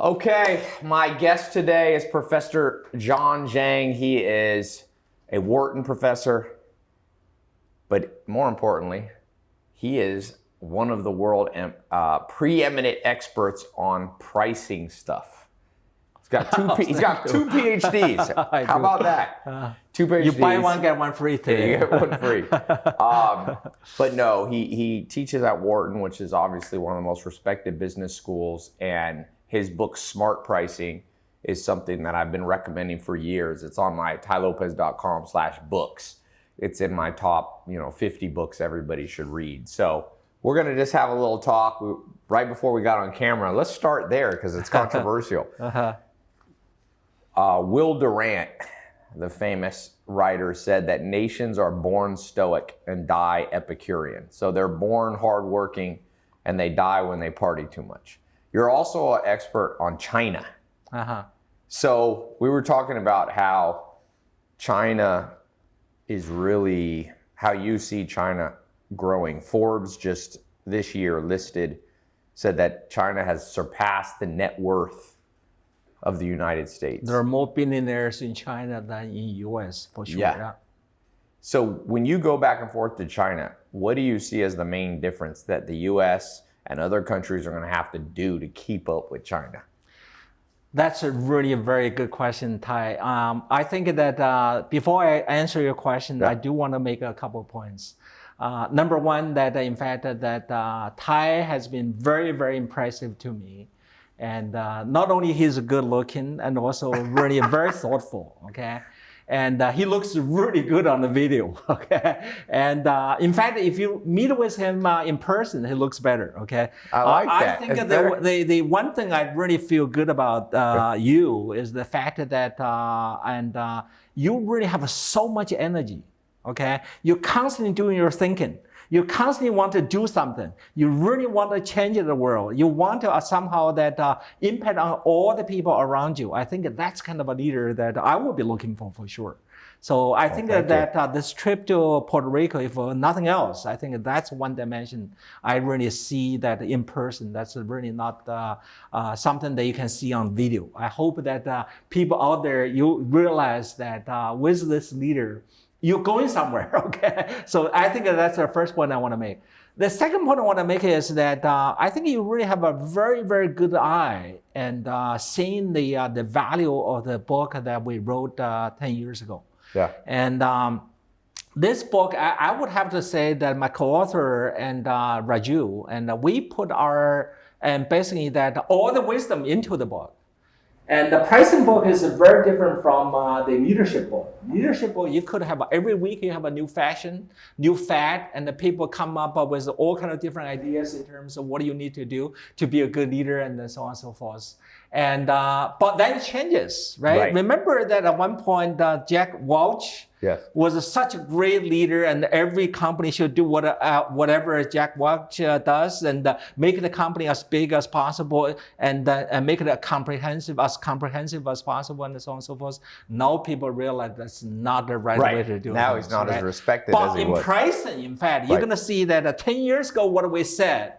Okay, my guest today is Professor John Zhang. He is a Wharton professor, but more importantly, he is one of the world uh, preeminent experts on pricing stuff. He's got two. he's got two PhDs. How about that? Uh, two PhDs. You buy one get one free today. you get one free. um, but no, he he teaches at Wharton, which is obviously one of the most respected business schools, and his book Smart Pricing is something that I've been recommending for years. It's on my tailopez.com/books. It's in my top, you know, 50 books everybody should read. So we're going to just have a little talk right before we got on camera. Let's start there because it's controversial. uh-huh. uh, Will Durant, the famous writer, said that nations are born stoic and die Epicurean. So they're born hardworking and they die when they party too much. You're also an expert on China. Uh-huh. So we were talking about how China is really, how you see China growing. Forbes just this year listed, said that China has surpassed the net worth of the United States. There are more billionaires in China than in the US for sure. Yeah. yeah. So when you go back and forth to China, what do you see as the main difference that the US and other countries are going to have to do to keep up with China? That's a really a very good question, Tai. Um, I think that uh, before I answer your question, yeah. I do want to make a couple of points. Uh, number one, that in fact that uh, Tai has been very, very impressive to me. And uh, not only he's good looking and also really very thoughtful, okay? And uh, he looks really good on the video, okay? And uh, in fact, if you meet with him uh, in person, he looks better, okay? I like that. I think the, the, the, one thing I really feel good about you is the fact that, and you really have so much energy okay? You're constantly doing your thinking. You constantly want to do something. You really want to change the world. You want to uh, somehow that uh, impact on all the people around you. I think that's kind of a leader that I would be looking for for sure. So I oh, think that, that uh, this trip to Puerto Rico, if uh, nothing else, I think that's one dimension I really see that in person. That's really not uh, uh something that you can see on video. I hope that uh, people out there, you realize that uh, with this leader, you're going somewhere, okay? So I think that's the first point I want to make. The second point I want to make is that uh, I think you really have a very, very good eye and uh, seeing the uh, the value of the book that we wrote uh, 10 years ago. Yeah. And um, this book, I, I, would have to say that my co-author and uh, Raju, and we put our, and basically that all the wisdom into the book. And the pricing book is very different from uh, the leadership book. Leadership book, you could have every week you have a new fashion, new fad, and the people come up with all kind of different ideas in terms of what you need to do to be a good leader and so on and so forth. And uh, but then it changes, right? right? Remember that at one point uh, Jack Welch yes. was such a great leader, and every company should do what, uh, whatever Jack Welch uh, does, and uh, make the company as big as possible, and, uh, and make it as comprehensive as comprehensive as possible, and so on and so forth. Now people realize that's not the right, right. way to do it. Now he's not right? as respected but as he was. But in pricing, in fact, you're going to see that 10 years ago, what we said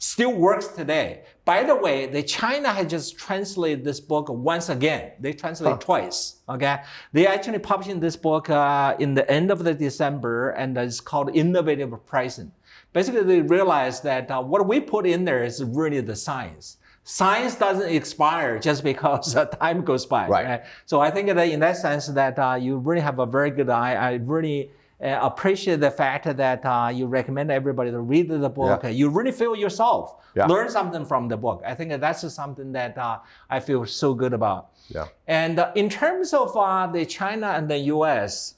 still works today. By the way, the China has just translated this book once again. They translate huh. twice. Okay, they actually published this book uh, in the end of the December, and it's called Innovative Pricing. Basically, they realized that uh, what we put in there is really the science. Science doesn't expire just because uh, time goes by. Right. right. So I think that in that sense that uh, you really have a very good eye. I really appreciate the fact that uh, you recommend everybody to read the book. Yeah. You really feel yourself, yeah. learn something from the book. I think that's something that uh, I feel so good about. Yeah. And uh, in terms of uh, the China and the U.S.,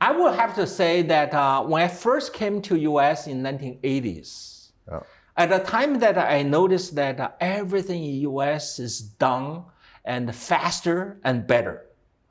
I would have to say that uh, when I first came to U.S. in 1980s, yeah. at the time that I noticed that everything in U.S. is done and faster and better.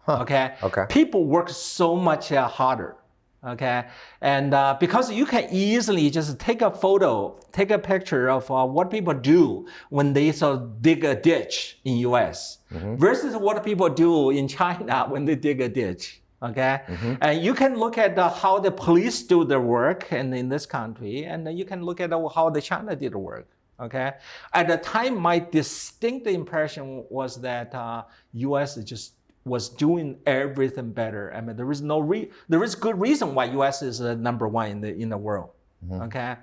Huh. Okay. Okay. People work so much uh, harder. Okay. And uh, because you can easily just take a photo, take a picture of uh, what people do when they sort of dig a ditch in US mm-hmm. versus what people do in China when they dig a ditch. Okay. Mm-hmm. And you can look at uh, how the police do their work and in this country, and you can look at how the China did the work. Okay, at the time, my distinct impression was that uh, U.S. Is just was doing everything better. I mean, there is no re- there is good reason why U.S. is uh, number one in the in the world. Okay,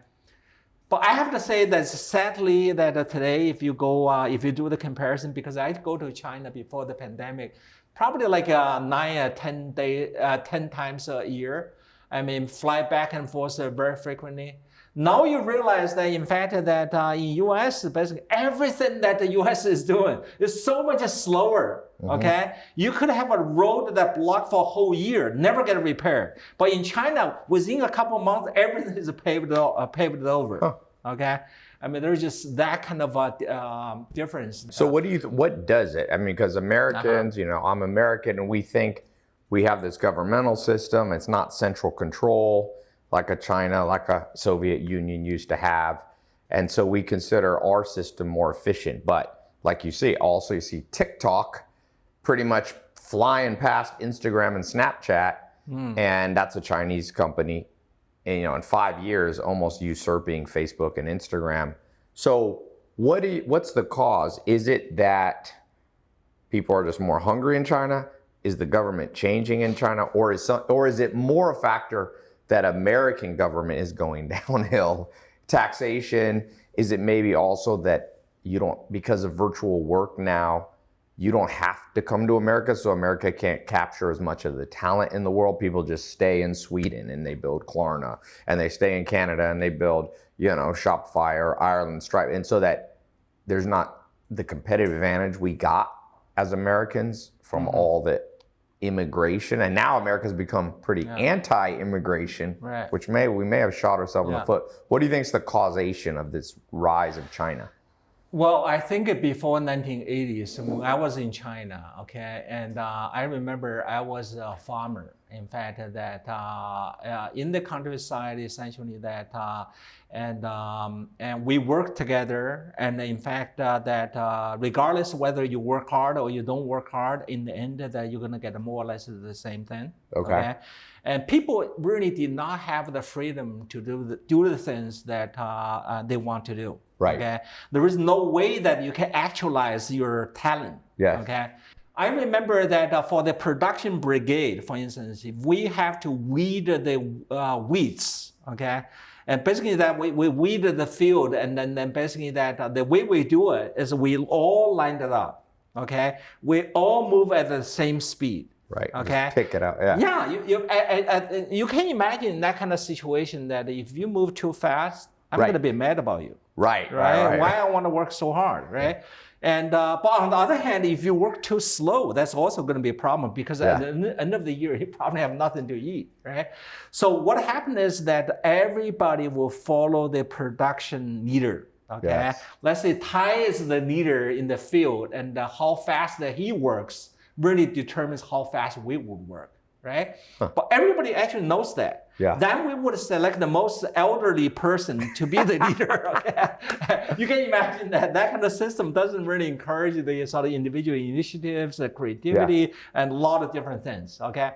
but I have to say that sadly that uh, today, if you go, uh, if you do the comparison, because I go to China before the pandemic, probably like uh, nine or ten day, uh, ten times a year. I mean, fly back and forth uh, very frequently. Now you realize that in fact that uh, in US, basically everything that the US is doing is so much slower. Okay, you could have a road that blocked for a whole year, never get repaired. But in China, within a couple months, everything is paved uh, paved over. Okay, I mean there's just that kind of a um, difference. So what do you th- what does it? I mean, because Americans, you know, I'm American, and we think we have this governmental system. It's not central control like a China, like a Soviet Union used to have, and so we consider our system more efficient. But like you see, also you see TikTok pretty much flying past Instagram and Snapchat, hmm. and that's a Chinese company. And, you know, in five years, almost usurping Facebook and Instagram. So, what do you, what's the cause? Is it that people are just more hungry in China? Is the government changing in China, or is some, or is it more a factor that American government is going downhill? Taxation? Is it maybe also that you don't because of virtual work now? You don't have to come to America, so America can't capture as much of the talent in the world. People just stay in Sweden and they build Klarna, and they stay in Canada and they build, you know, Shopify or Ireland Stripe, and so that there's not the competitive advantage we got as Americans from mm-hmm. all the immigration, and now America's become pretty anti-immigration, Right. which may we may have shot ourselves in the foot. What do you think is the causation of this rise of China? Well, I think it before 1980s, when I was in China, okay, and uh, I remember I was a farmer. In fact, that uh, uh, in the countryside, essentially that, uh, and um, and we work together. And in fact, uh, that uh, regardless whether you work hard or you don't work hard, in the end, that you're gonna get more or less the same thing. Okay. And people really did not have the freedom to do the, do the things that uh, uh, they want to do. Right. Okay. There is no way that you can actualize your talent. Yes. Okay. I remember that uh, for the production brigade, for instance, if we have to weed the uh, weeds, okay, and basically that we, we weed the field, and then, then basically that uh, the way we do it is we all lined it up, okay, we all move at the same speed. Right. just Okay. pick it out. Yeah. Yeah, you, you, I, I, you can imagine that kind of situation that if you move too fast, I'm Right. going to be mad about you Right. right? Right. Why I want to work so hard, right? And uh, but on the other hand, if you work too slow, that's also going to be a problem because at the end of the year, you probably have nothing to eat, right? So what happened is that everybody will follow the production leader. Okay, Yes. let's say Tai is the leader in the field, and uh, how fast that he works really determines how fast we would work, right? But everybody actually knows that. Yeah. Then we would select the most elderly person to be the leader. Okay? you can imagine that that kind of system doesn't really encourage the sort of individual initiatives, the creativity, and a lot of different things. Okay,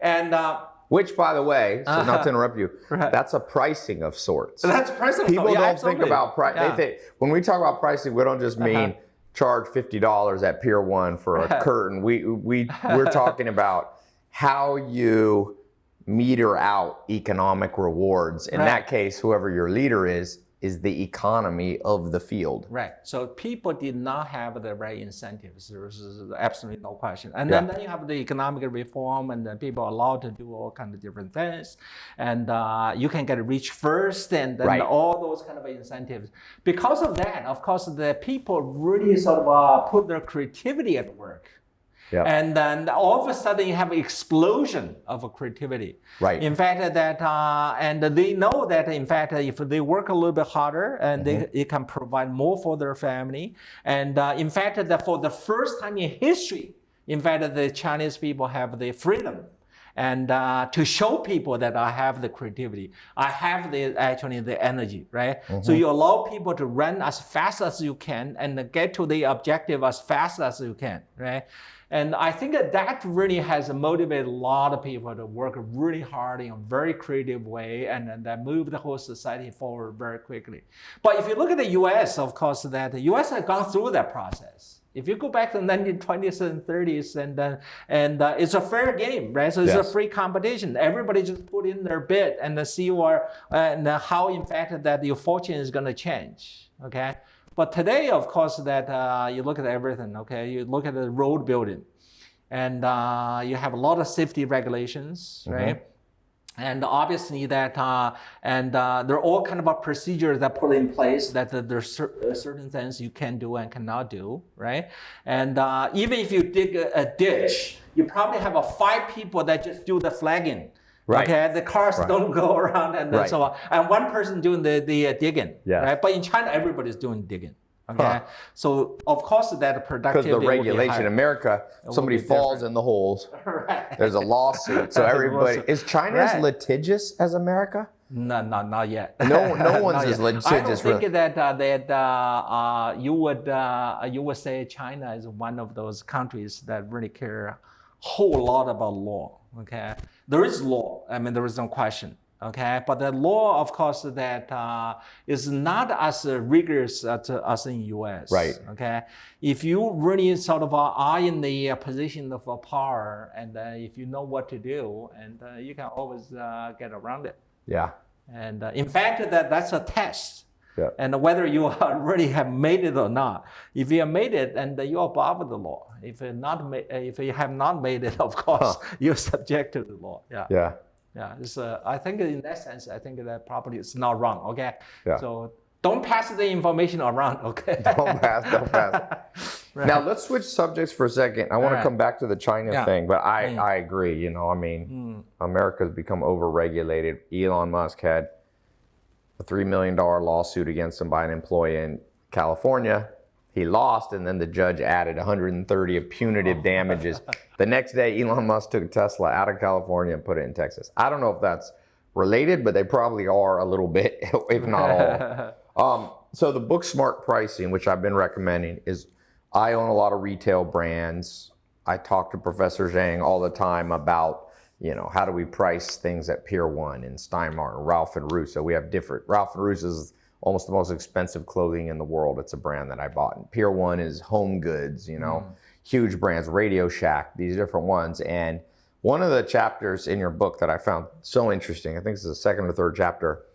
and uh, Which, by the way, so not Uh-huh. to interrupt you, Right. that's a pricing of sorts. that's pricing. People yeah, don't think about price. Yeah. Uh-huh. They think when we talk about pricing, we don't just mean charge fifty dollars at Pier One for a curtain. We we we're talking about how you meter out economic rewards. In Right. that case, whoever your leader is is the economy of the field. Right. So people did not have the right incentives. There's absolutely no question. And then, Yeah. then you have the economic reform, and then people are allowed to do all kind of different things, and uh, you can get rich first, and then Right. all those kind of incentives. Because of that, of course, the people really sort of uh, put their creativity at work. Yeah. And then all of a sudden you have an explosion of creativity. Right. In fact, that uh, and they know that in fact if they work a little bit harder and they, they can provide more for their family. And uh, in fact, that for the first time in history, in fact, the Chinese people have the freedom. And uh, to show people that I have the creativity, I have the actually the energy, right? So you allow people to run as fast as you can and get to the objective as fast as you can, right? And I think that that really has motivated a lot of people to work really hard in a very creative way and, and that move the whole society forward very quickly. But if you look at the US, of course, that the US has gone through that process. If you go back to the 1920s and 30s, and uh, and uh, it's a fair game, right? So it's Yes. a free competition. Everybody just put in their bid and see where and uh, how, in fact, that your fortune is going to change. Okay. But today, of course, that uh, you look at everything. Okay, you look at the road building, and uh, you have a lot of safety regulations, right? And obviously that, uh, and uh, there are all kind of a procedures that put in place that uh, there's cer- uh, certain things you can do and cannot do, right? And uh, even if you dig a, a ditch, you probably have a five people that just do the flagging. Right. Okay, the cars don't go around and Right. so on, and one person doing the the uh, digging. Yes. Right. But in China, everybody's doing digging. Okay. Huh. So of course that productivity. Because the be regulation in. America, somebody falls in the holes. right. There's a lawsuit. So everybody is China as litigious as America? No, no, not yet. No- no one's as yet. I don't think really. that uh, that uh, uh, you would uh, you would say China is one of those countries that really care a whole lot about law. Okay, there is law. I mean, there is no question. Okay, but the law, of course, that uh, is not as rigorous as, as in U.S. Right. Okay, if you really sort of are in the uh, position of uh, power, and uh, if you know what to do, and uh, you can always uh, get around it. Yeah. And uh, in fact, that that's a test. Yeah. And whether you already have made it or not, if you have made it, and you are above the law. If you not if you have not made it, of course, you're subject to the law. Yeah. Yeah. Yeah. It's, uh, I think in that sense, I think that probably is not wrong. Okay. Yeah. So don't pass the information around. Okay. Don't pass, don't pass. Now let's switch subjects for a second. I want to come back to the China Yeah. thing, but I, Mm. I agree. You know, I mean, Mm. America's become overregulated. Elon Musk had a $3 million lawsuit against him by an employee in California. He lost, and then the judge added 130 of punitive damages. The next day, Elon Musk took Tesla out of California and put it in Texas. I don't know if that's related, but they probably are a little bit, if not all. Um, so the book Smart Pricing, which I've been recommending, is I own a lot of retail brands. I talk to Professor Zhang all the time about, you know, how do we price things at Pier One and Steinmart and Ralph and Russo. We have different. Ralph and Russo is almost the most expensive clothing in the world. It's a brand that I bought. And Pier One is home goods, you know, mm. huge brands, Radio Shack, these different ones. And one of the chapters in your book that I found so interesting, I think it's the second or third chapter,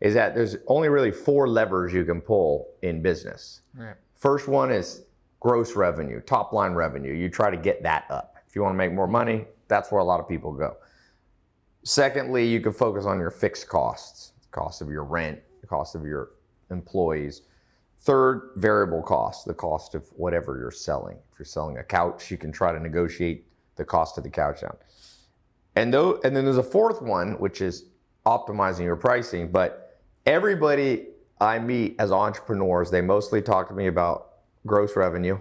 is that there's only really four levers you can pull in business. Right. First one is gross revenue, top line revenue. You try to get that up. If you want to make more money, that's where a lot of people go. Secondly, you can focus on your fixed costs, cost of your rent, cost of your employees. Third, variable cost, the cost of whatever you're selling. If you're selling a couch, you can try to negotiate the cost of the couch down. And though, and then there's a fourth one, which is optimizing your pricing. But everybody I meet as entrepreneurs, they mostly talk to me about gross revenue.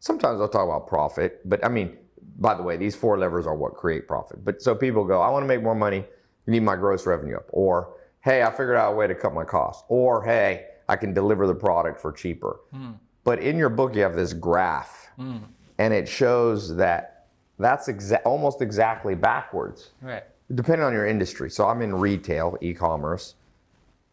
Sometimes I'll talk about profit, but I mean, by the way, these four levers are what create profit. But so people go, I want to make more money. You need my gross revenue up. Or, hey, I figured out a way to cut my costs. Or, hey, I can deliver the product for cheaper. Hmm. But in your book, you have this graph, hmm. and it shows that that's exa- almost exactly backwards Right. depending on your industry. So I'm in retail, e-commerce.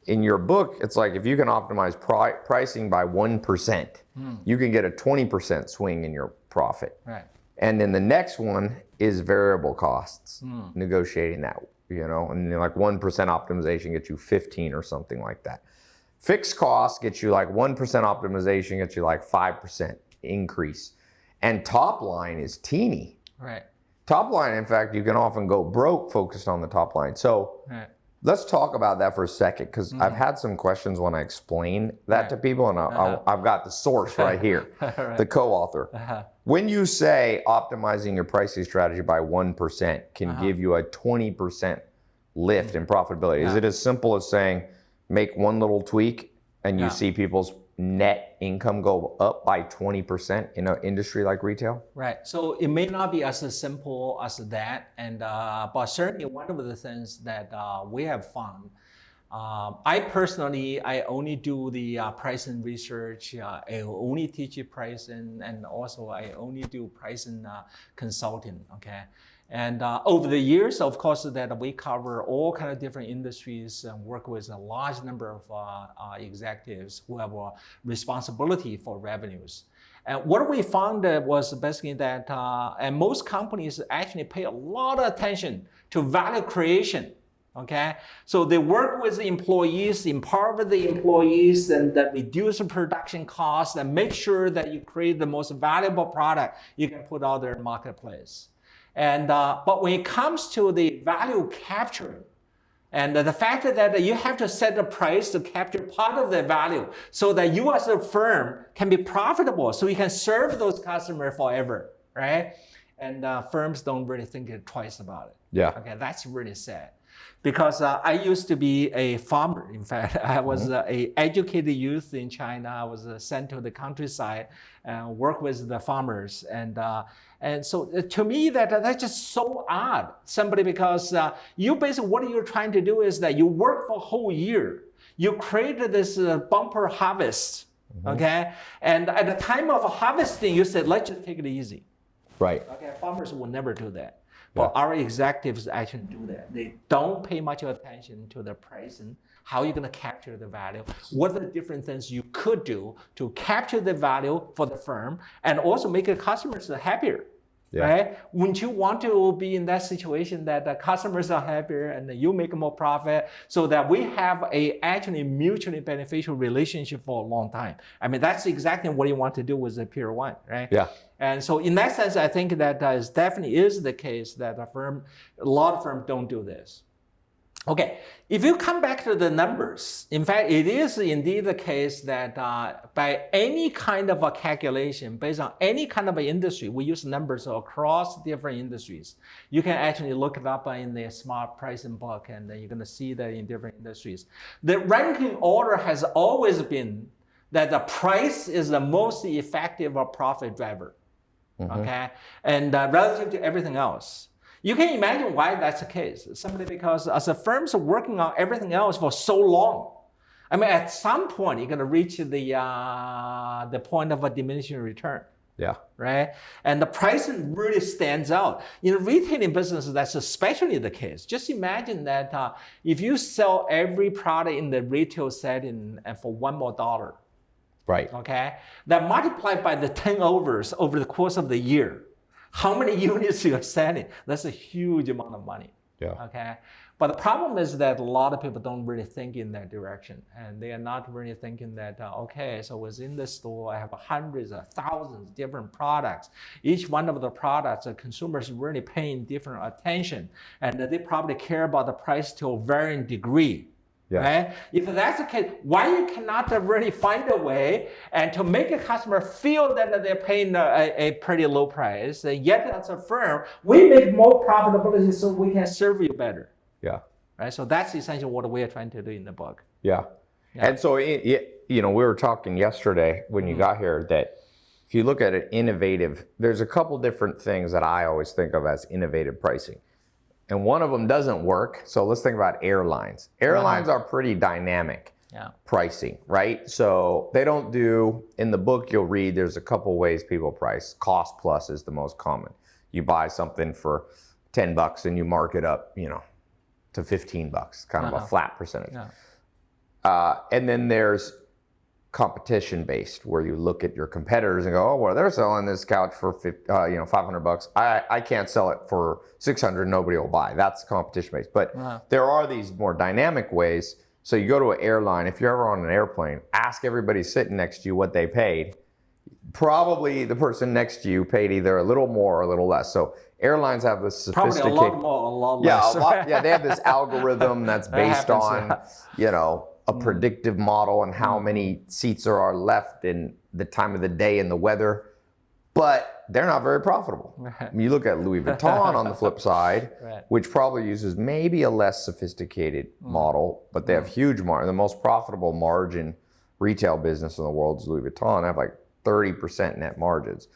In your book, it's like if you can optimize pri- pricing by 1%, hmm. you can get a 20% swing in your profit. Right. And then the next one is variable costs, hmm. negotiating that, you know, and then like 1% optimization gets you 15 or something like that. Fixed costs gets you like 1% optimization gets you like 5% increase. And top line is teeny. Right. Top line, in fact, you can often go broke focused on the top line. So Right. Let's talk about that for a second because I've had some questions when I explain that Right. to people, and I, Uh-huh. I, I've got the source right here, Right. the co author. Uh-huh. When you say optimizing your pricing strategy by 1% can Uh-huh. give you a 20% lift in profitability, is it as simple as saying make one little tweak and you see people's net income go up by 20% in an industry like retail? Right. So it may not be as simple as that, and uh, but certainly one of the things that uh, we have found. Um, I personally, I only do the uh, pricing research. Uh, I only teach pricing, and also I only do pricing uh, consulting. Okay. And uh, over the years, of course, that we cover all kind of different industries and work with a large number of uh, uh, executives who have responsibility for revenues. And what we found was basically that, uh, and most companies actually pay a lot of attention to value creation. Okay, so they work with the employees, empower the employees, and that reduce the production costs, and make sure that you create the most valuable product you can put out there in the marketplace. And, uh, but when it comes to the value capture, and the fact that you have to set the price to capture part of the value so that you as a firm can be profitable so you can serve those customers forever, right? And uh, firms don't really think twice about it. Yeah. Okay, that's really sad because uh, I used to be a farmer. In fact, I was mm -hmm. a educated youth in China. I was uh, sent to the countryside and work with the farmers. And uh, and so uh, to me, that that's just so odd. Somebody because uh, you basically what you're trying to do is that you work for a whole year. You created this uh, bumper harvest, mm -hmm. okay? And at the time of harvesting, you said, let's just take it easy. Right. Okay. Farmers will never do that. But yeah. our executives actually do that. They don't pay much attention to the pricing, how you're going to capture the value, what are the different things you could do to capture the value for the firm and also make the customers happier. Yeah. Right? Wouldn't you want to be in that situation that the customers are happier and you make more profit so that we have a actually mutually beneficial relationship for a long time? I mean, that's exactly what you want to do with the Pier One, right? Yeah. And so in that sense, I think that uh, definitely is the case that a firm, a lot of firms don't do this. Okay, if you come back to the numbers, in fact, it is indeed the case that uh, by any kind of a calculation, based on any kind of an industry, we use numbers across different industries. You can actually look it up in the smart pricing book and then you're gonna see that in different industries. The ranking order has always been that the price is the most effective profit driver, mm -hmm. okay? And uh, relative to everything else. You can imagine why that's the case. Simply because as the firms are working on everything else for so long, I mean, at some point, you're going to reach the, uh, the point of a diminishing return. Yeah. Right? And the pricing really stands out. In retailing business, that's especially the case. Just imagine that uh, if you sell every product in the retail setting and for one more dollar, right? Okay, that multiplied by the turnovers over the course of the year, how many units you're selling. That's a huge amount of money. Yeah. Okay. But the problem is that a lot of people don't really think in that direction. And they are not really thinking that, uh, okay, so within the store, I have hundreds of thousands of different products. Each one of the products, the consumers really paying different attention. And they probably care about the price to a varying degree. Yeah. Right? If that's the case, why you cannot really find a way and to make a customer feel that they're paying a, a pretty low price, and yet as a firm, we make more profitability so we can serve you better. Yeah. Right. So that's essentially what we are trying to do in the book. Yeah. yeah. And so, it, you know, we were talking yesterday when you mm. got here that if you look at it innovative, there's a couple different things that I always think of as innovative pricing and one of them doesn't work. So let's think about airlines. Airlines are pretty dynamic yeah. pricing, right? So they don't do, in the book you'll read, there's a couple ways people price. Cost plus is the most common. You buy something for 10 bucks and you mark it up, you know, to 15 bucks, kind uh -huh. of a uh-huh. flat percentage. Yeah. Uh, and then there's competition based where you look at your competitors and go, oh, well, they're selling this couch for 50, uh, you know 500 bucks. I, I can't sell it for 600. Nobody will buy. That's competition based. But wow. there are these more dynamic ways. So you go to an airline. If you're ever on an airplane, ask everybody sitting next to you what they paid. Probably the person next to you paid either a little more or a little less. So airlines have this sophisticated. Probably a lot more, a lot less. Yeah, lot, yeah. They have this algorithm that's based that on, you know, a mm. predictive model on how mm. many seats there are left and the time of the day and the weather, but they're not very profitable. you look at Louis Vuitton on the flip side, right. which probably uses maybe a less sophisticated mm. model, but they have huge margin. The most profitable margin retail business in the world is Louis Vuitton. They have like 30% net margins.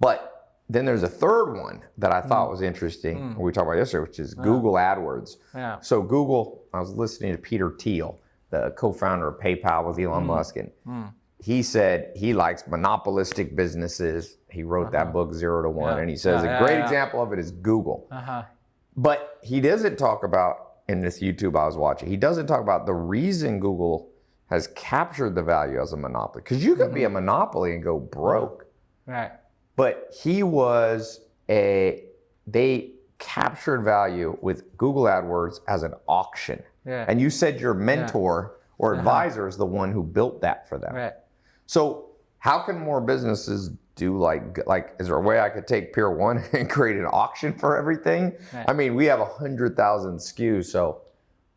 But then there's a third one that I thought was interesting. We talked about yesterday, which is Google AdWords. Yeah. So Google, I was listening to Peter Thiel, the co-founder of PayPal with Elon hmm. Musk, and hmm. he said he likes monopolistic businesses. He wrote that uh-huh. book Zero to One, Yeah. and he says Yeah, a yeah, great example of it is Google. Uh-huh. But he doesn't talk about in this YouTube I was watching. He doesn't talk about the reason Google has captured the value as a monopoly. Because you could be a mm-hmm. monopoly and go broke. Right. But he was a they captured value with Google AdWords as an auction. Yeah. And you said your mentor or uh-huh. advisor is the one who built that for them. Right. So how can more businesses do like like is there a way I could take Pier One and create an auction for everything? Right. I mean, we have a hundred thousand SKUs, so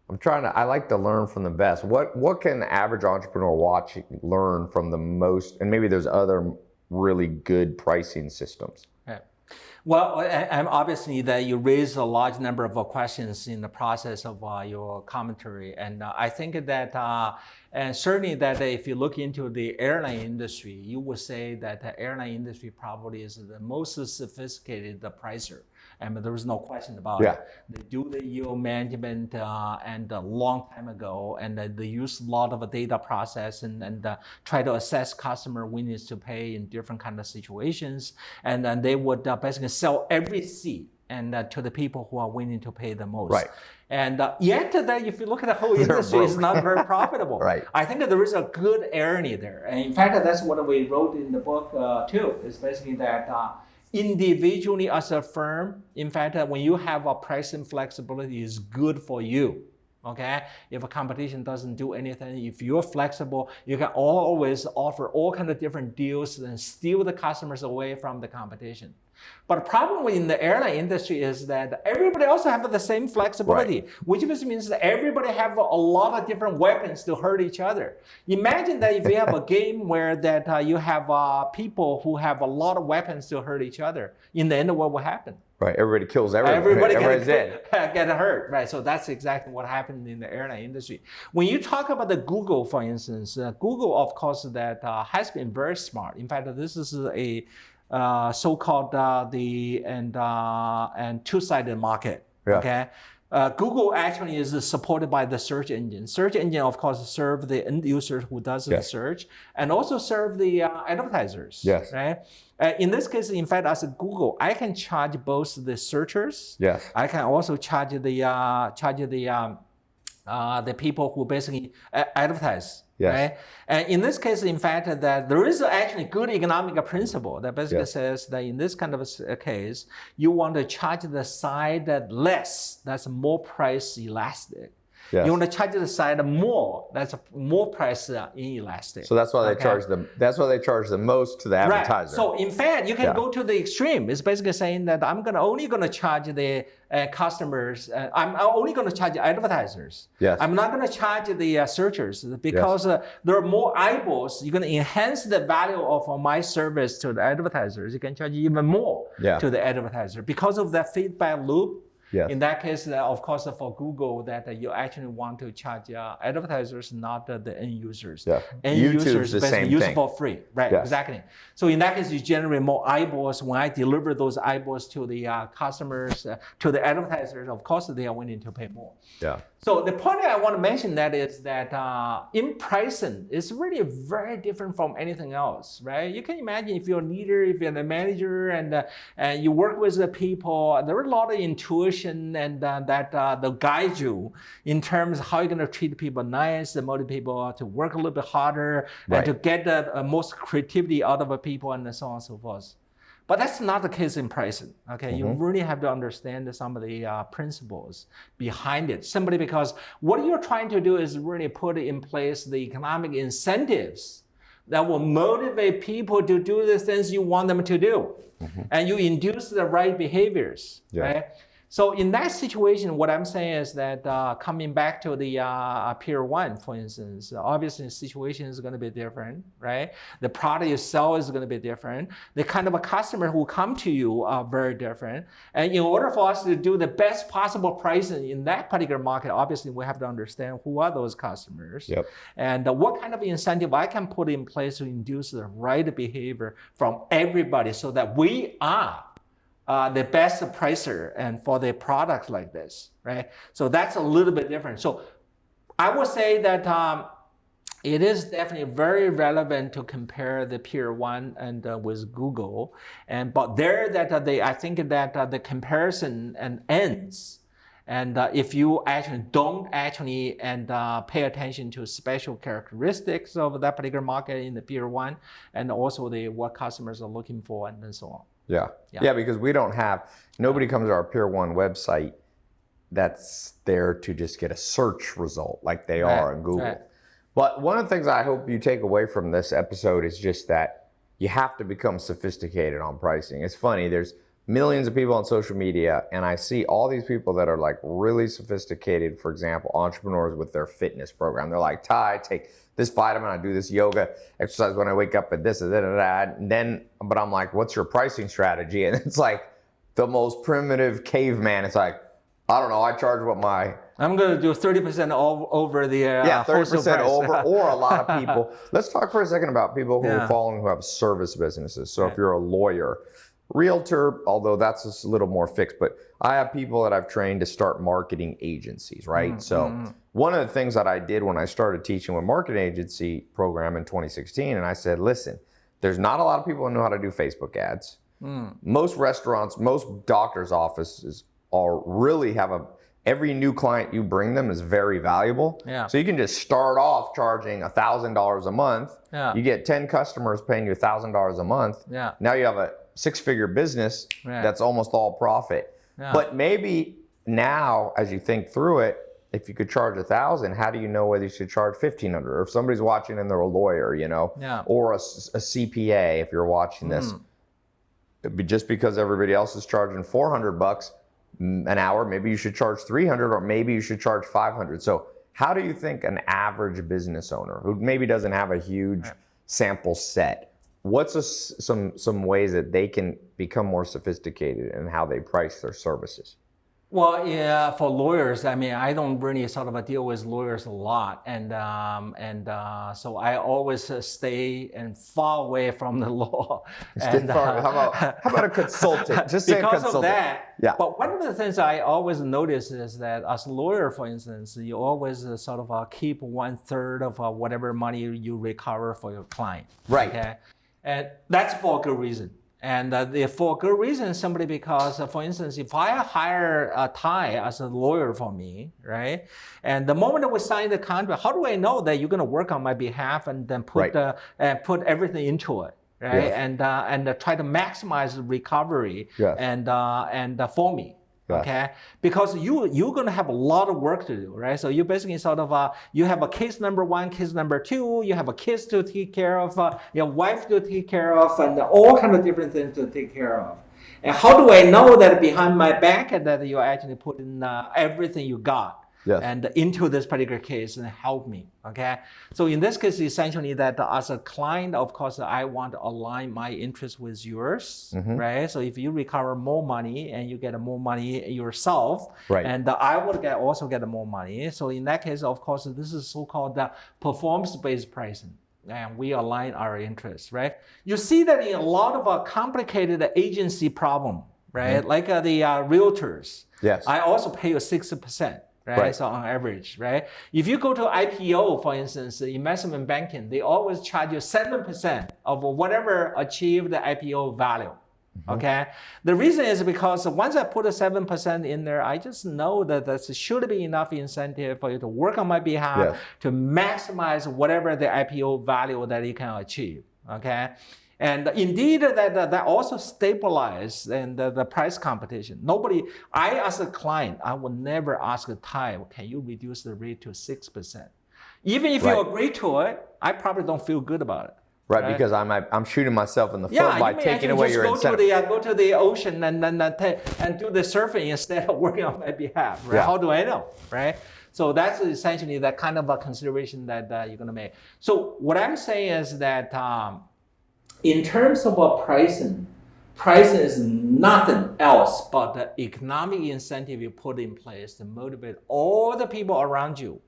I'm trying to. I like to learn from the best. What what can the average entrepreneur watch learn from the most? And maybe there's other really good pricing systems. Well, obviously that you raise a large number of questions in the process of uh, your commentary, and uh, I think that, uh, and certainly that if you look into the airline industry, you would say that the airline industry probably is the most sophisticated the pricer. And there is no question about Yeah. it. They do the yield management uh, and a long time ago, and uh, they use a lot of a data process and, and uh, try to assess customer willingness to pay in different kind of situations. And then they would uh, basically sell every seat and uh, to the people who are willing to pay the most. Right. And uh, yet, that if you look at the whole industry, it's not very profitable. Right. I think that there is a good irony there. And in fact, that's what we wrote in the book uh, too. It's basically that uh, individually as a firm, in fact, when you have a pricing flexibility, is good for you. Okay, if a competition doesn't do anything, if you're flexible, you can always offer all kind of different deals and steal the customers away from the competition. But the problem in the airline industry is that everybody also have the same flexibility, which just means that everybody have a lot of different weapons to hurt each other. Imagine that if you have a game where that uh, you have uh, people who have a lot of weapons to hurt each other, in the end, what will happen? Right. Everybody kills everybody. Everybody Everybody's get, get hurt, right? So that's exactly what happened in the airline industry. When you talk about the Google, for instance, uh, Google, of course, that uh, has been very smart. In fact, this is a so-called uh, the and uh, and two-sided market. Yeah. Okay. Uh, Google actually is supported by the search engine. Search engine, of course, serve the end user who does the search, and also serve the uh, advertisers. Yes. Right. Uh, in this case, in fact, as a Google, I can charge both the searchers. Yes. I can also charge the uh, charge the um, uh, the people who basically advertise. Yes. Right? And in this case, in fact, that there is actually good economic principle that basically Yes. says that in this kind of a case, you want to charge the side that less, that's more price elastic. Yes. You want to charge the side more, that's more price uh, inelastic. So that's why they Okay. charge them. That's why they charge the most to the Right. advertiser. So in fact, you can Yeah. go to the extreme. It's basically saying that I'm gonna only gonna charge the uh, customers. Uh, I'm only gonna charge advertisers. Yes. I'm not gonna charge the uh, searchers because uh, there are more eyeballs. You're gonna enhance the value of uh, my service to the advertisers. You can charge even more Yeah. to the advertiser because of that feedback loop. Yes. In that case, uh, of course, uh, for Google, that uh, you actually want to charge uh, advertisers, not uh, the end users. Yeah. End YouTube's users the same use thing. for free, right? Yes. Exactly. So in that case, you generate more eyeballs. When I deliver those eyeballs to the uh, customers, uh, to the advertisers, of course, they are willing to pay more. yeah. So the point I want to mention that is that uh, in pricing is really very different from anything else, right? You can imagine if you're a leader, if you're the manager, and uh, and you work with the people, there are a lot of intuition and uh, that uh, they'll guide you in terms of how you're going to treat people nice, and motivate people to work a little bit harder, Right. and to get the uh, most creativity out of the people, and so on and so forth. But that's not the case in pricing. Okay, you really have to understand some of the uh, principles behind it. Simply because what you're trying to do is really put in place the economic incentives that will motivate people to do the things you want them to do, and you induce the right behaviors. Yeah. Right? So in that situation, what I'm saying is that uh, coming back to the uh, Pier One, for instance, obviously the situation is going to be different, right? The product itself is going to be different. The kind of a customer who come to you are very different. And in order for us to do the best possible pricing in that particular market, obviously we have to understand who are those customers Yep. and uh, what kind of incentive I can put in place to induce the right behavior from everybody so that we are uh, the best pricer and for the products like this, right? So that's a little bit different. So I would say that um, it is definitely very relevant to compare the Pier One and uh, with Google. And but there that uh, they, I think that uh, the comparison and ends. And uh, if you actually don't actually and uh, pay attention to special characteristics of that particular market in the Pier One, and also the what customers are looking for, and so on. Yeah. Yeah. yeah. because we don't have, nobody comes to our Pier One website that's there to just get a search result like they Right, are in Google. right. But one of the things I hope you take away from this episode is just that you have to become sophisticated on pricing. It's funny, there's millions of people on social media, and I see all these people that are like really sophisticated, for example, entrepreneurs with their fitness program. They're like, Tai, take this vitamin, I do this yoga exercise when I wake up, and this, da, da. And then, but I'm like, what's your pricing strategy? And it's like the most primitive caveman. It's like, I don't know, I charge what my I'm going to do 30% all, over the uh, yeah, 30% over, or a lot of people. Let's talk for a second about people who Yeah. are following who have service businesses. So if you're a lawyer, realtor, although that's a little more fixed, but I have people that I've trained to start marketing agencies, right? Mm, so mm, mm. one of the things that I did when I started teaching with marketing agency program in 2016, and I said, listen, there's not a lot of people who know how to do Facebook ads Mm. most restaurants, most doctors' offices are really have a every new client you bring them is very valuable. Yeah. So you can just start off charging thousand dollars a month. Yeah. You get ten customers paying you thousand dollars a month. Yeah. Now you have a six-figure business that's almost all profit. Yeah. But maybe now, as you think through it, if you could charge a thousand, how do you know whether you should charge fifteen hundred? Or if somebody's watching and they're a lawyer, you know, Yeah. or a CPA, if you're watching this, Mm. Just because everybody else is charging 400 bucks mm, an hour, maybe you should charge 300 or maybe you should charge 500. So how do you think an average business owner who maybe doesn't have a huge sample set, what's a some some ways that they can become more sophisticated in how they price their services? Well, yeah, for lawyers, I mean, I don't really sort of deal with lawyers a lot, and um, and uh, so I always uh, stay and far away from the law. Stay And, far- uh, how about- how about a consultant? Just say because consultant. of that. Yeah. But one of the things I always notice is that as a lawyer, for instance, you always uh, sort of uh, keep one third of uh, whatever money you recover for your client. Right. Okay. And that's for a good reason. And uh, for good reason, simply because, uh, for instance, if I hire a Tai as a lawyer for me, right, and the moment that we sign the contract, how do I know that you're going to work on my behalf and then put Right. uh, and put everything into it, right, Yes. and uh, and uh, try to maximize recovery Yes. and uh, and uh, for me. Okay, because you you're gonna have a lot of work to do, right? So you basically sort of uh, you have a case number one, case number two, you have a kids to take care of, uh, your wife to take care of, and all kind of different things to take care of. And how do I know that behind my back that you're actually put in uh, everything you got? Yes. and into this particular case and help me. Okay, so in this case, essentially that as a client, of course, I want to align my interest with yours, Mhm. right? So if you recover more money and you get more money yourself, Right. and I would get also get more money. So in that case, of course, this is so-called the performance-based pricing. And we align our interests, right? You see that in a lot of uh, complicated agency problem, right? Like uh, the uh, realtors. Yes. I also pay you 60%. Right? Right. So on average, right? If you go to IPO, for instance, investment banking, they always charge you 7% of whatever achieved the IPO value. Mm-hmm. Okay. The reason is because once I put a 7% in there, I just know that there should be enough incentive for you to work on my behalf Yes. to maximize whatever the IPO value that you can achieve. Okay. And indeed, that, that, that also stabilizes and the, the price competition. Nobody, I as a client, I will never ask a Tai, can you reduce the rate to 6%? Even if Right. you agree to it, I probably don't feel good about it. Right, because I'm I'm shooting myself in the foot Yeah, by taking away your go incentive. to the uh, go to the ocean and then uh, and do the surfing instead of working on my behalf. Right? Yeah. How do I know? Right. So that's essentially that kind of a consideration that uh, you're gonna make. So what I'm saying is that um, in terms of pricing, pricing is nothing else but the economic incentive you put in place to motivate all the people around you,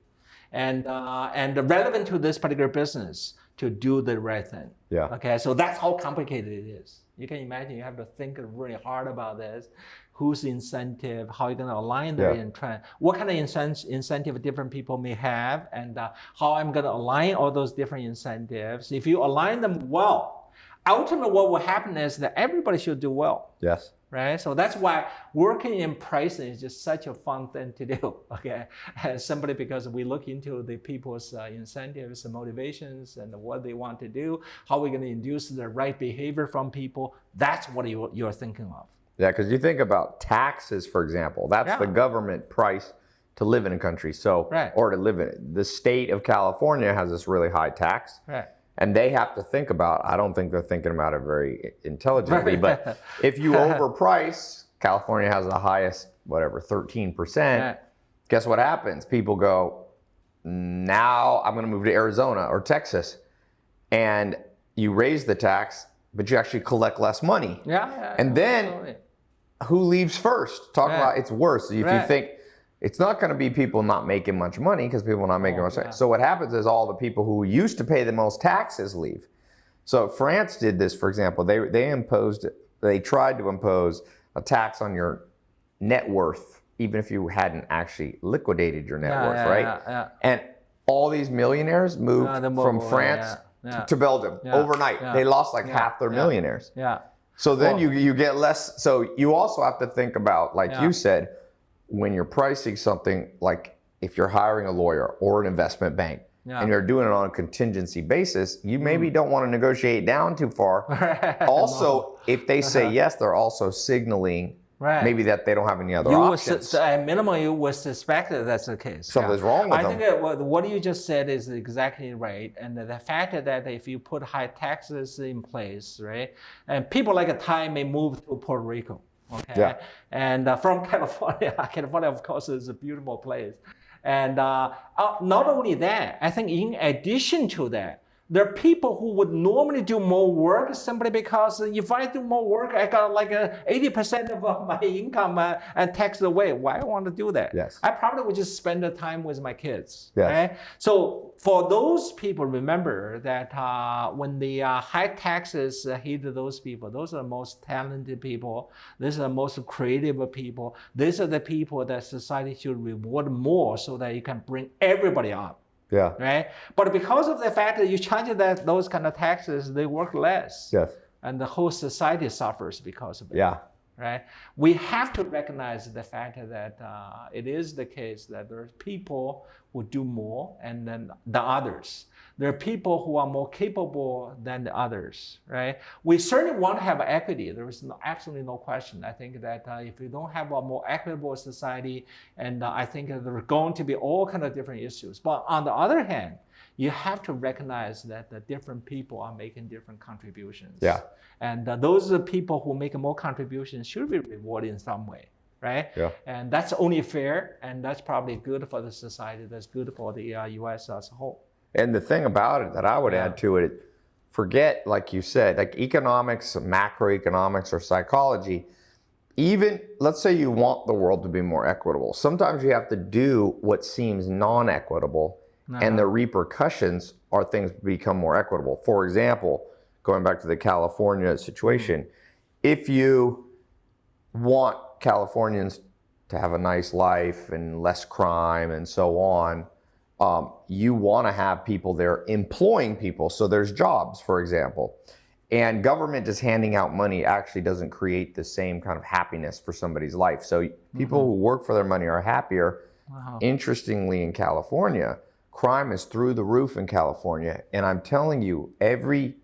and uh, and relevant to this particular business to do the right thing. Yeah. Okay, so that's how complicated it is. You can imagine you have to think really hard about this. Whose incentive? How you're going to align the Yeah. intent? What kind of incentive different people may have, and uh, how I'm going to align all those different incentives. If you align them well, ultimately what will happen is that everybody should do well Yes. right? So that's why working in pricing is just such a fun thing to do. Okay, and simply because we look into the people's uh, incentives and motivations and what they want to do, how we're going to induce the right behavior from people. That's what you, you're thinking of. Yeah, because you think about taxes, for example. That's Yeah. the government price to live in a country. So, Right. or to live in it. The state of California has this really high tax, Right. And they have to think about. I don't think they're thinking about it very intelligently. But if you overprice, California has the highest, whatever, thirteen percent. Right. Guess what happens? People go, now I'm going to move to Arizona or Texas, and you raise the tax, but you actually collect less money Yeah. yeah, And then- absolutely. who leaves first? Talk Right. about it's worse. If you think it's not going to be people not making much money because people are not making Oh, much yeah. money. So what happens is all the people who used to pay the most taxes leave. So France did this, for example. They they imposed they tried to impose a tax on your net worth, even if you hadn't actually liquidated your net Yeah, worth, yeah, right? yeah, yeah. And all these millionaires moved Yeah, moved from France yeah, yeah. to Belgium Yeah, overnight. yeah, They lost like yeah, half their yeah. millionaires. Yeah. So then Well- you you get less. So you also have to think about, like Yeah. you said, when you're pricing something, like if you're hiring a lawyer or an investment bank, Yeah. and you're doing it on a contingency basis, you hmm. maybe don't want to negotiate down too far. Also, if they say yes, they're also signaling. Right. maybe that they don't have any other you options. su- at minimum, you would suspect that that's the case. Something's wrong with I them. think that what, what you just said is exactly right, and the fact that if you put high taxes in place, right, and people like a Tai may move to Puerto Rico, okay, Yeah. and uh, from California, California of course is a beautiful place, and uh, uh, not only that, I think in addition to that. There are people who would normally do more work simply because if I do more work, I got like 80% of uh, my income uh, and taxed away. Why I want to do that? Yes. I probably would just spend the time with my kids. Yes. Right? So for those people, remember that uh, when the uh, high taxes hit those people, those are the most talented people. These are the most creative people. These are the people that society should reward more so that you can bring everybody up. Yeah. Right? But because of the fact that you charge that those kind of taxes, they work less. Yes. And the whole society suffers because of it Yeah. right? We have to recognize the fact that uh, it is the case that there are people who do more and then the others. There are people who are more capable than the others, right? We certainly want to have equity. There is no, absolutely no question. I think that uh, if we don't have a more equitable society, and uh, I think that there are going to be all kind of different issues. But on the other hand, you have to recognize that the different people are making different contributions. Yeah. And uh, those are the people who make more contributions should be rewarded in some way, right? Yeah. And that's only fair, and that's probably good for the society. That's good for the uh, U.S. as a whole. And the thing about it that I would Yeah. add to it, forget, like you said, like economics, macroeconomics, or psychology. Even let's say you want the world to be more equitable. Sometimes you have to do what seems non equitable, and uh-huh. the repercussions are things become more equitable. For example, going back to the California situation, mm-hmm. if you want Californians to have a nice life and less crime and so on, um, you want to have people there employing people. So there's jobs, for example. And government just handing out money actually doesn't create the same kind of happiness for somebody's life. So people who work for their money are happier. Wow. Interestingly, in California, crime is through the roof in California. And I'm telling you, every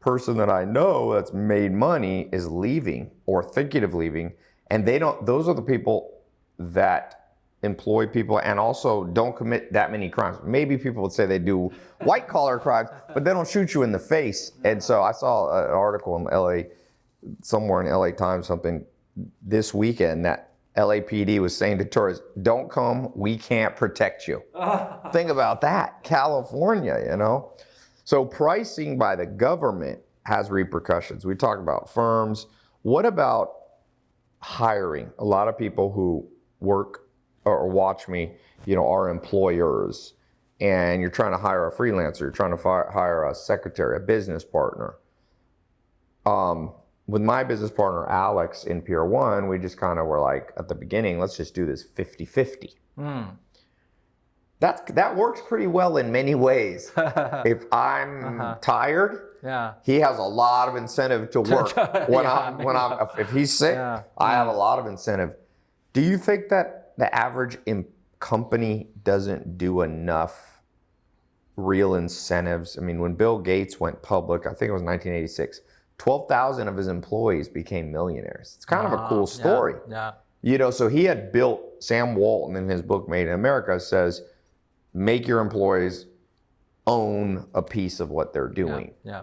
person that I know that's made money is leaving or thinking of leaving. And they don't, those are the people that employ people and also don't commit that many crimes. Maybe people would say they do white collar crimes, but they don't shoot you in the face. And so I saw an article in LA, somewhere in LA Times, something this weekend that LAPD was saying to tourists, don't come, we can't protect you. Think about that, California, you know? So pricing by the government has repercussions. We talk about firms. What about hiring? A lot of people who work or watch me, you know, are employers and you're trying to hire a freelancer, you're trying to fire, hire a secretary, a business partner. Um, with my business partner, Alex, in Pier 1, we just kind of were like, at the beginning, let's just do this 50 50. Mm. That, that works pretty well in many ways. if I'm uh-huh. tired, yeah. he has a lot of incentive to work. when yeah, I'm, when I'm, if he's sick, yeah. I have a lot of incentive. Do you think that the average company doesn't do enough real incentives? I mean, when Bill Gates went public, I think it was 1986 12,000 of his employees became millionaires. It's kind of a ah, cool story. Yeah, yeah. You know, so he had built, Sam Walton in his book Made in America says, make your employees own a piece of what they're doing. Yeah. yeah.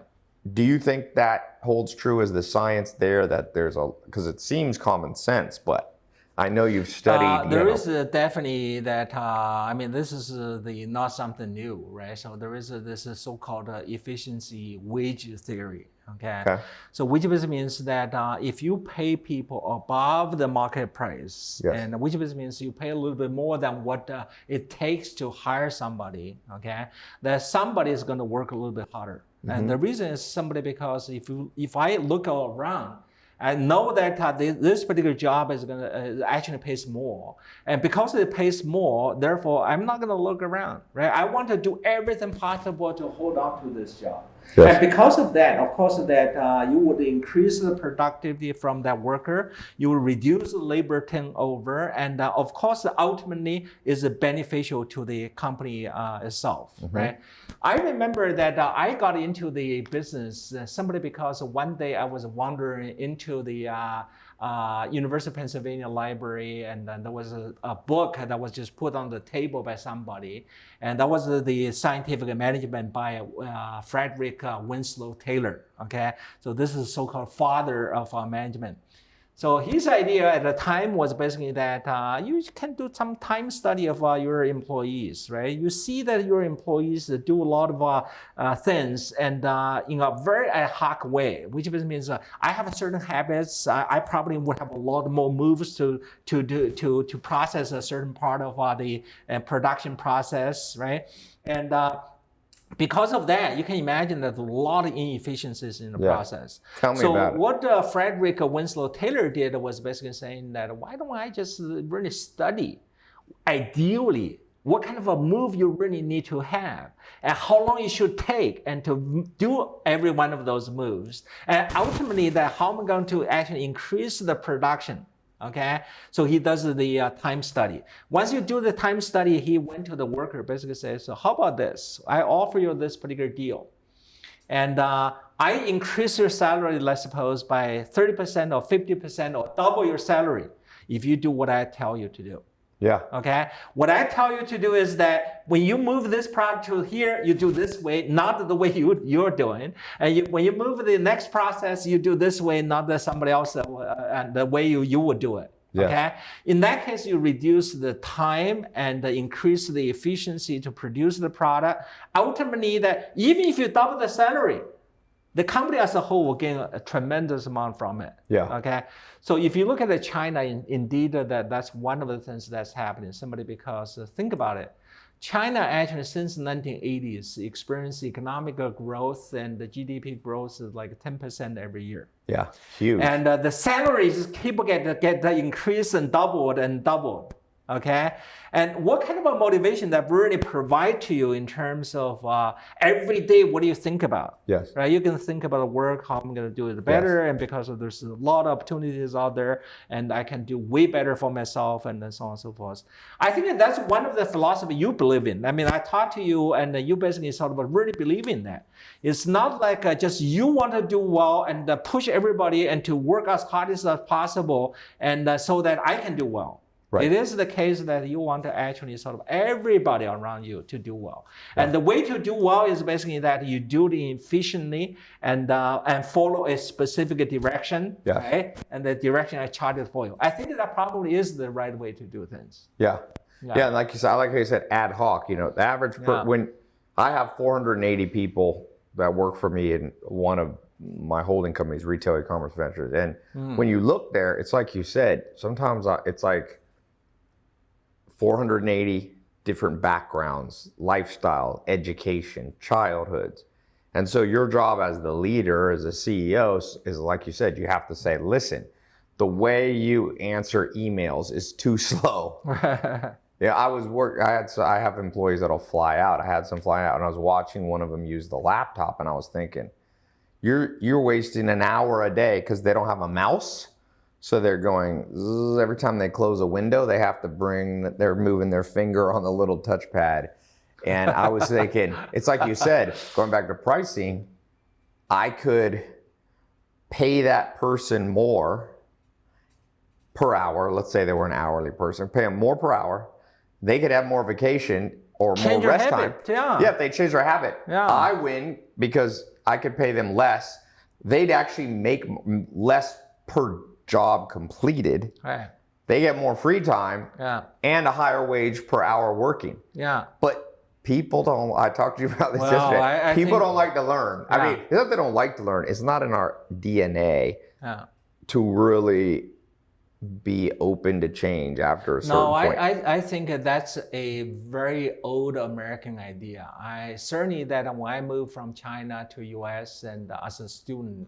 Do you think that holds true as the science there that there's a, because it seems common sense, but I know you've studied. Uh, there you is know. definitely that. Uh, I mean, this is uh, the not something new, right? So there is a, this is so-called uh, efficiency wage theory. Okay. okay. So which basically means that uh, if you pay people above the market price, yes. and which basically means you pay a little bit more than what uh, it takes to hire somebody, okay, that somebody is going to work a little bit harder. Mm -hmm. And the reason is simply because if you if I look around I know that uh, this particular job is going to uh, actually pays more. And because it pays more, therefore, I'm not going to look around, right? I want to do everything possible to hold on to this job. Yes. And because of that, of course, that uh, you would increase the productivity from that worker, you will reduce the labor turnover, and uh, of course, ultimately is beneficial to the company uh, itself, mm -hmm. right? I remember that uh, I got into the business uh, simply because one day I was wandering into the uh, University of Pennsylvania Library, and then there was a, a, book that was just put on the table by somebody, and that was the scientific management by uh, Frederick uh, Winslow Taylor. Okay, so this is so-called father of uh, management. So his idea at the time was basically that uh, you can do some time study of uh, your employees, right? You see that your employees do a lot of uh, uh things and uh, in a very ad hoc way, which means uh, I have certain habits. I probably would have a lot more moves to to do to to process a certain part of the production process, right? And because of that, you can imagine that a lot of inefficiencies in the yeah. process. Tell me so about what uh, Frederick Winslow Taylor did was basically saying that why don't I just really study, ideally, what kind of a move you really need to have and how long it should take and to do every one of those moves. And ultimately that how am I going to actually increase the production okay? So he does the uh, time study. Once you do the time study, he went to the worker, basically says, so how about this? I offer you this particular deal. And uh, I increase your salary, let's suppose, by 30% or 50% or double your salary if you do what I tell you to do. Yeah. Okay. What I tell you to do is that when you move this product to here, you do this way, not the way you, you're doing. And you, when you move the next process, you do this way, not that somebody else, uh, uh, the way you, you would do it. Yeah. Okay. In that case, you reduce the time and increase the efficiency to produce the product. Ultimately, that even if you double the salary, the company as a whole will gain a tremendous amount from it. Yeah. Okay. So if you look at the China, in, indeed, that that's one of the things that's happening. Simply because uh, think about it, China actually since 1980s experienced economic growth and the GDP growth is like 10% every year. Yeah, huge. And uh, the salaries keep get get increased and doubled and doubled okay? And what kind of a motivation that really provide to you in terms of uh, every day, what do you think about? Yes. Right, you can think about work, how I'm gonna do it better, yes. and because of there's a lot of opportunities out there, and I can do way better for myself, and so on and so forth. I think that's one of the philosophy you believe in. I mean, I talked to you, and you basically sort of really believe in that. It's not like uh, just you want to do well and uh, push everybody and to work as hard as possible, and uh, so that I can do well. Right. It is the case that you want to actually sort of everybody around you to do well. And the way to do well is basically that you do it efficiently and uh, and follow a specific direction, right? And the direction I charted for you. I think that probably is the right way to do things. Yeah. Yeah. Yeah, and like you said, I like how you said ad hoc. You know, the average per, Yeah. when I have 480 people that work for me in one of my holding companies, Retail E-commerce Ventures, and Hmm. when you look there, it's like you said. Sometimes I- it's like 480 different backgrounds, lifestyle, education, childhoods. And so your job as the leader, as a CEO, is- like you said, you have to say, listen, the way you answer emails is too slow. Yeah, I was work. I had so I have employees that'll fly out. I had some fly out, and I was watching one of them use the laptop, and I was thinking, you're you're wasting an hour a day because they don't have a mouse, so they're going zzz, every time they close a window, they have to bring. They're moving their finger on the little touchpad, and I was thinking, it's like you said, going back to pricing, I could pay that person more per hour. Let's say they were an hourly person, pay them more per hour. They could have more vacation or Change more rest habit, time. yeah. yeah, if they change their habit, Yeah. I win because I could pay them less. They'd actually make less per job completed. Right. They get more free time Yeah. and a higher wage per hour working. Yeah. But people don't. I talked to you about this Well, yesterday. I- I people think- don't like to learn. I mean, it's not that they don't like to learn. It's not in our DNA Yeah. to really be open to change after a certain No, I, point. I, I think that's a very old American idea. I certainly that when I moved from China to US and as a student,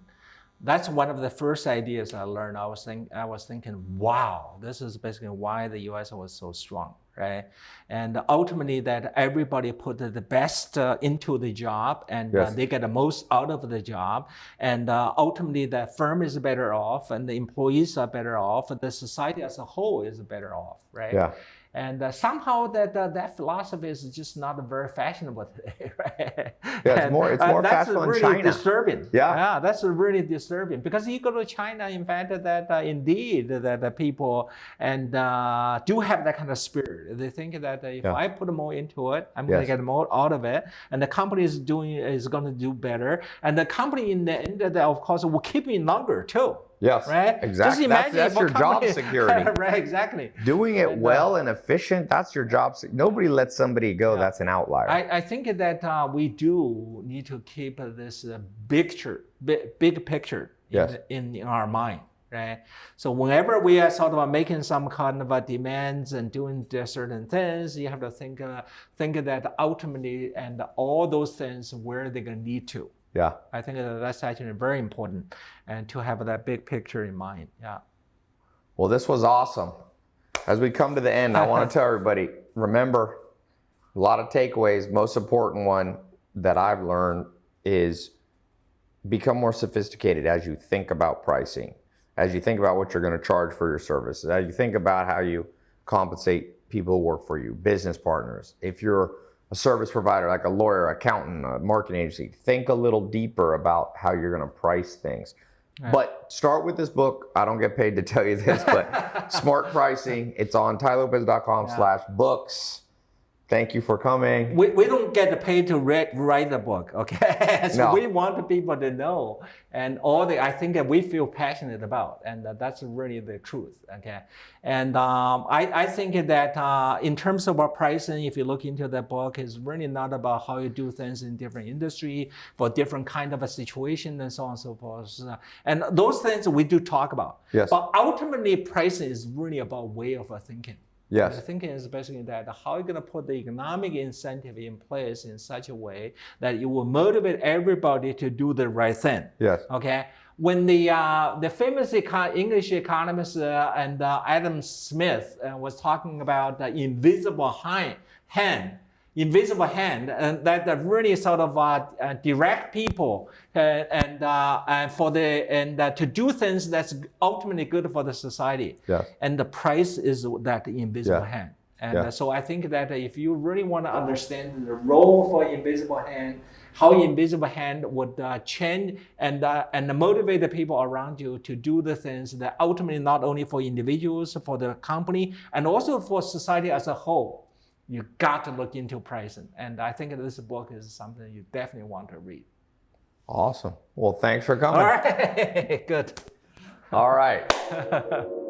that's one of the first ideas I learned. I was think, I was thinking, wow, this is basically why the US was so strong, right? And ultimately that everybody put the best uh, into the job and uh, they get the most out of the job. And uh, ultimately the firm is better off and the employees are better off and the society as a whole is better off, right? yeah. And uh, somehow that uh, that philosophy is just not very fashionable today, right? Yeah, it's more- it's uh, more that's fashionable in really China. disturbing. Yeah. yeah, that's really disturbing because you go to China, in fact, that uh, indeed that the people and uh, do have that kind of spirit. They think that uh, if Yeah. I put more into it, I'm going to get more out of it, and the company is doing is going to do better, and the company in the end, of course, will keep me longer too. Yes. Right? Exactly. That's, that's your job security. right, exactly. Doing it well and efficient, that's your job. Nobody lets somebody go. Yeah. That's an outlier. I, I think that uh, we do need to keep uh, this uh, picture, big, big picture in, Yes. in, in our mind, right? So whenever we are sort of making some kind of uh, demands and doing certain things, you have to think uh, think that ultimately and all those things where they're gonna lead to. Yeah. I think that that's actually very important, and to have that big picture in mind. Yeah. Well, this was awesome. As we come to the end, I want to tell everybody remember a lot of takeaways. Most important one that I've learned is become more sophisticated as you think about pricing, as you think about what you're going to charge for your services, as you think about how you compensate people who work for you, business partners. If you're a service provider like a lawyer, accountant, a marketing agency, think a little deeper about how you're going to price things. But start with this book. I don't get paid to tell you this, but smart pricing. It's on tailopez.com slash books. Thank you for coming. We, we don't get paid to read, write the book, okay? so No. we want the people to know and all the I think that we feel passionate about, and that that's really the truth, okay? And um, I, I think that uh, in terms of our pricing, if you look into the book, it's really not about how you do things in different industry for different kind of a situation and so on and so forth. And those things we do talk about. Yes. But ultimately, pricing is really about way of thinking. Yes. The thinking is basically that how you're going to put the economic incentive in place in such a way that it will motivate everybody to do the right thing. Yes. Okay. When the uh, the famous eco- English economist uh, and uh, Adam Smith uh, was talking about the invisible hand, invisible hand, and that, that really sort of uh, uh, direct people uh, and uh, and for the and uh, to do things that's ultimately good for the society. Yes. And the price is that invisible Yeah. hand. And Yeah. uh, so I think that if you really want to understand the role for invisible hand how invisible hand would uh, change and uh, and motivate the people around you to do the things that ultimately not only for individuals, for the company, and also for society as a whole. You got to look into pricing, and I think this book is something you definitely want to read. Awesome. Well, thanks for coming. All right, good. All right.